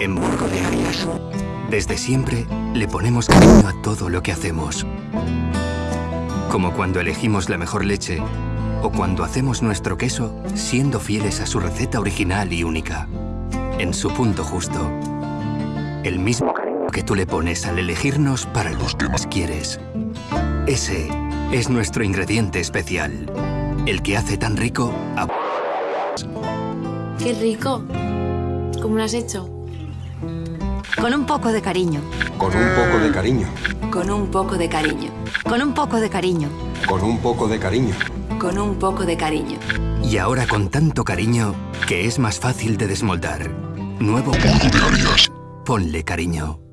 en Burgo de Arias. Desde siempre le ponemos cariño a todo lo que hacemos. Como cuando elegimos la mejor leche o cuando hacemos nuestro queso siendo fieles a su receta original y única. En su punto justo. El mismo cariño que tú le pones al elegirnos para los que más quieres. Ese es nuestro ingrediente especial. El que hace tan rico a... ¡Qué rico! ¿Cómo lo has hecho? Con un poco de cariño. Con un poco de cariño. Con un poco de cariño. Con un poco de cariño. Con un poco de cariño. Con un poco de cariño. Y ahora con tanto cariño que es más fácil de desmoldar. Nuevo Ponle cariño.